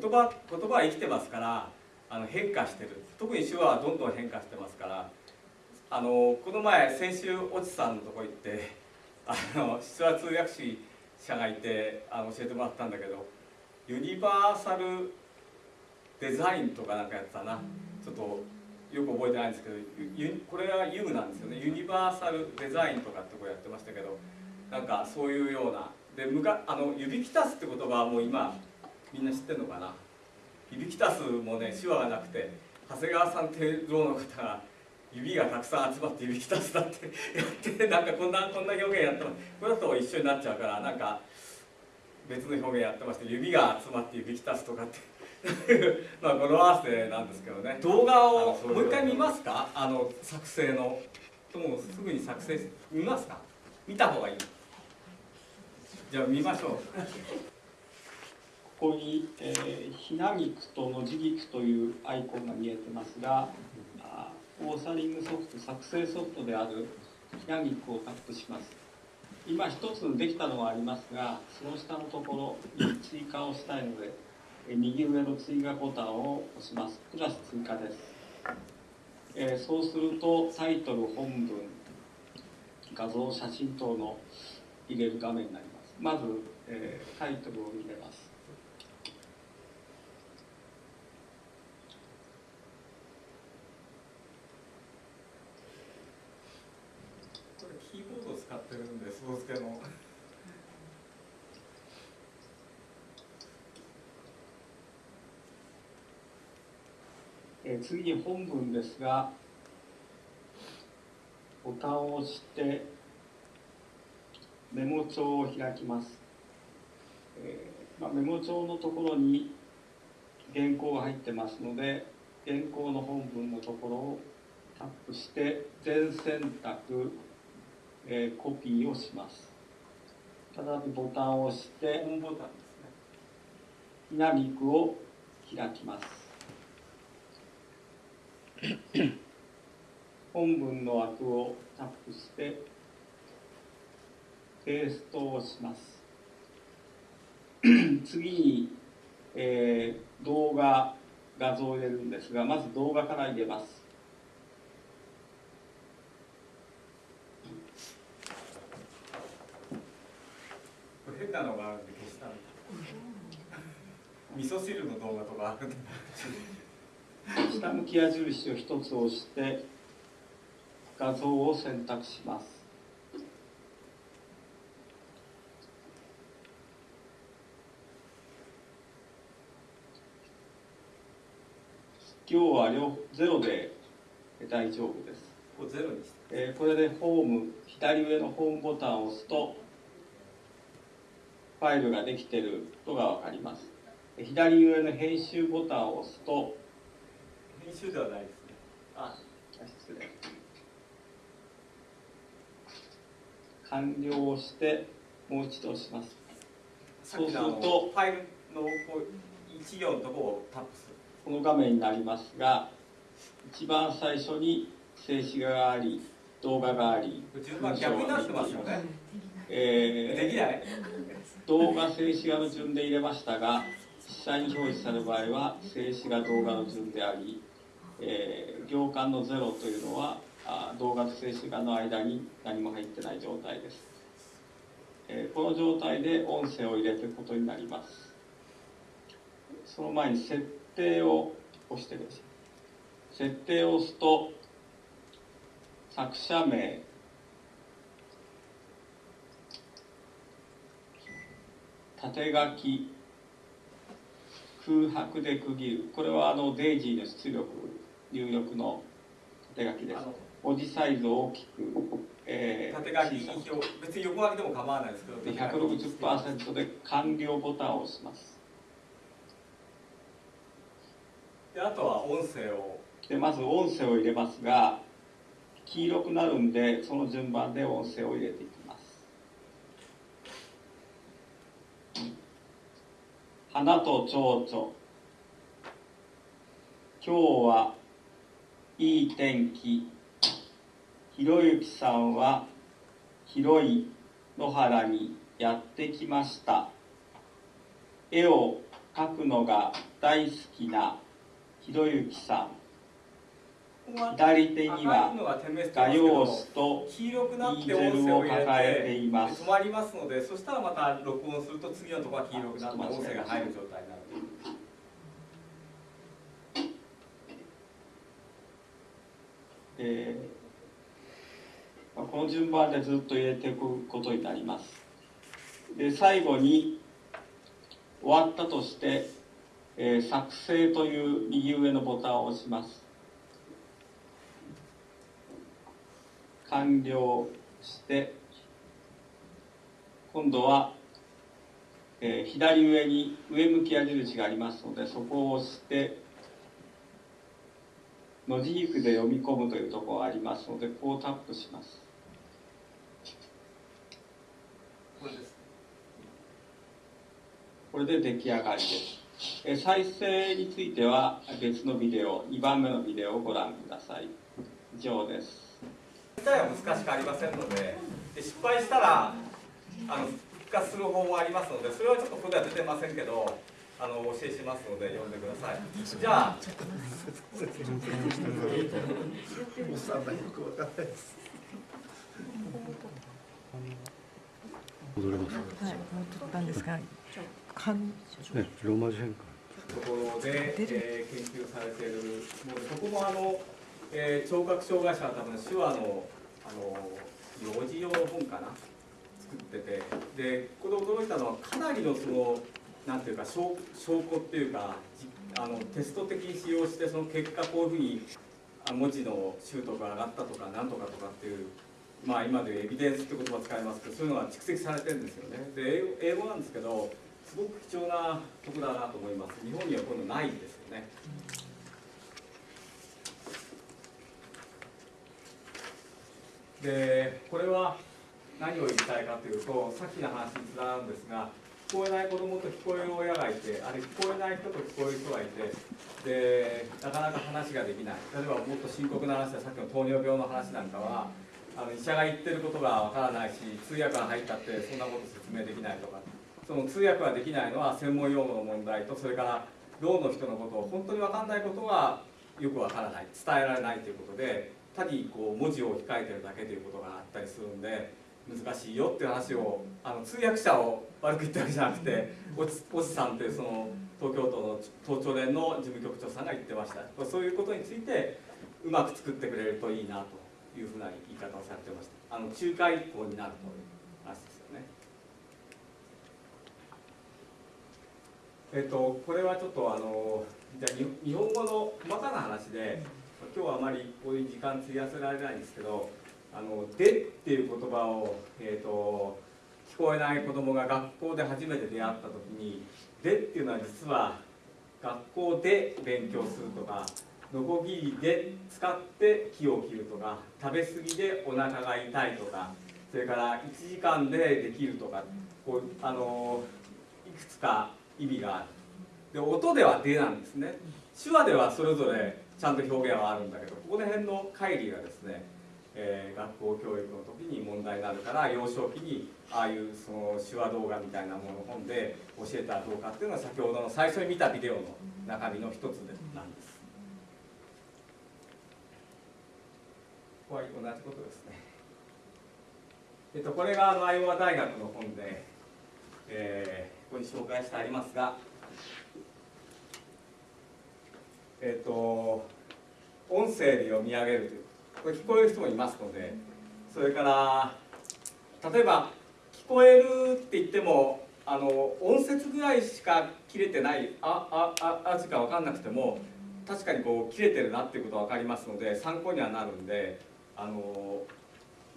言葉言葉は生きてますからあの変化してる。特に手話はどんどん変化してますからあのこの前先週越智さんのとこ行って あの出話通訳士者がいてあの教えてもらったんだけどユニバーサルデザインとかなんかやってたな。ちょっとよく覚えてないんですけどこれは U なんですよね。ユニバーサルデザインとかってこうやってましたけどなんかそういうような。でむかあの指きたすって言葉はもう今みんな知ってるのかな？指きたすもね手話がなくて長谷川さんっていうの方が指がたくさん集まって指きたすだってやってなんかこんなこんな表現やってます。これだと一緒になっちゃうからなんか別の表現やってまして指が集まって指きたすとかって。まあ語呂合わせなんですけどね。動画をもう一回見ますか？あの作成の。もうすぐに作成見ますか？見た方がいい。じゃあ見ましょうここに、えー、ひなぎくとのじぎくというアイコンが見えてますがオーサリングソフト作成ソフトであるひなぎくをタップします。今一つできたのはありますがその下のところに追加をしたいので右上の追加ボタンを押します。プラス追加です、えー、そうするとタイトル本文画像写真等の入れる画面になります。まず、えー、タイトルを入れますこれキーボードを使ってるんで、スポーツ系の。え次に本文ですがボタンを押してメモ帳を開きます、えー、まあ、メモ帳のところに原稿が入ってますので原稿の本文のところをタップして全選択、えー、コピーをします。再びボタンを押して本ボタンですね。ひなびくを開きます。本文の枠をタップしてペーストをします。次に、えー、動画画像を入れるんですがまず動画から入れます変なのがあるんで消した味噌汁の動画とか。あるんで下向き矢印を一つ押して画像を選択します。今日は両ゼロで大丈夫です。これゼロにして、えー、これでホーム左上のホームボタンを押すとファイルができていることがわかります。左上の編集ボタンを押すと編集ではないですね。あ、失礼。完了をしてもう一度押します。そうするとファイルのこう一行のところをタップする。この画面になりますが、一番最初に静止画があり、動画があり、順番逆になってますよね。えー、できない動画静止画の順で入れましたが実際に表示される場合は静止画動画の順でありえー、行間のゼロというのはあ動画と静止画の間に何も入ってない状態です、えー、この状態で音声を入れていくことになります。その前に設定を押してください。設定を押すと作者名縦書き空白で区切る。これはあのデイジーの出力入力の縦書きです。文字サイズを大きく、えー、縦書き表別に横書きでも構わないですけどで160%で完了ボタンを押します。であとは音声を。でまず音声を入れますが黄色くなるんでその順番で音声を入れていきます花と蝶々。今日はいい天気。ひろゆきさんは広い野原にやってきました。絵を描くのが大好きなひろゆきさん。左手には画用紙と黄色くなってイールを音声を抱えています止まりますのでそしたらまた録音すると次のところは黄色くなって音声が入る状態になるえーまあこの順番でずっと入れていくことになります。で最後に終わったとして、えー作成という右上のボタンを押します。完了して今度は、えー左上に上向き矢印がありますのでそこを押して文字軸で読み込むというところがありますのでこうタップします。これで出来上がりです。え再生については別のビデオ2番目のビデオをご覧ください。以上です。自体は難しくありませんのでで失敗したらあの復活する方法もありますのでそれはちょっとここでは出てませんけどあのお教えしますので読んでください。じゃあおっさんがよくわかんないです。戻れます。はい、もう取ったんですが、かんね、ローマ字変換。ところで、えー研究されているもうそこもあの、えー聴覚障害者は多分手話のあの幼児用の本かな？作ってて。でこれ驚いたのはかなりのそのなんていうか証証拠っていうかあのテスト的に使用してその結果こういうふうに文字の習得が上がったとかなんとかとかっていうまあ今でいうエビデンスって言葉を使いますけどそういうのが蓄積されてるんですよね。で英語なんですけどすごく貴重なとこだなと思います。日本にはこういうのないんですよね。でこれは何を言いたいかというとさっきの話につながるんですが聞こえない子供と聞こえる親がいてあれ聞こえない人と聞こえる人がいてでなかなか話ができない。例えばもっと深刻な話でさっきの糖尿病の話なんかはあの医者が言ってることがわからないし通訳が入ったってそんなこと説明できないとか。その通訳ができないのは専門用語の問題とそれからろうの人のことを本当に分かんないことがよくわからない伝えられないということで単にこう文字を控えてるだけということがあったりするんで難しいよっていう話をあの通訳者を悪く言ったわけじゃなくておちおちさんというその東京都の東庁連の事務局長さんが言ってました。そういうことについてうまく作ってくれるといいなというふうな言い方をされてました。あの仲介校になるという話ですよね。えっとこれはちょっとあのじゃ日本語の話で今日はあまりこういう時間費やせられないんですけど「あので」っていう言葉を、えー、と聞こえない子供が学校で初めて出会った時に「で」っていうのは実は学校で勉強するとかノコギリで使って木を切るとか食べ過ぎでお腹が痛いとかそれから1時間でできるとかこうあのいくつか意味がある。で音では「で」なんですね。手話ではそれぞれちゃんと表現はあるんだけどここら辺の乖離がですね、えー学校教育の時に問題になるから幼少期にああいうその手話動画みたいなもの本で教えたらどうかっていうのが先ほどの最初に見たビデオの中身の一つでなんです。ここは同じことですね。えっと、これがあのアイオワ大学の本で、えーここに紹介してありますが、えっと、音声で読み上げるというこれ聞こえる人もいますのでそれから例えば聞こえるって言ってもあの音節ぐらいしか切れてないああああしか分かんなくても確かにこう切れてるなっていうことが分かりますので参考にはなるんであの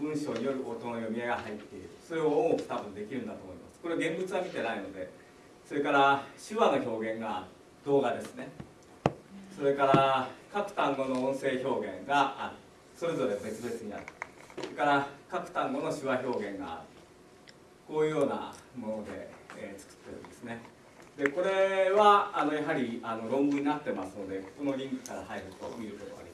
文章による音の読み上げが入っている。それを多く多分できるんだと思います。これ現物は見てないのでそれから手話の表現が動画ですね。それから各単語の音声表現がある。それぞれ別々にある。それから各単語の手話表現がある。こういうようなもので、えー作ってるんですね。でこれはあのやはりあの論文になってますのでここのリンクから入ると見ることができます。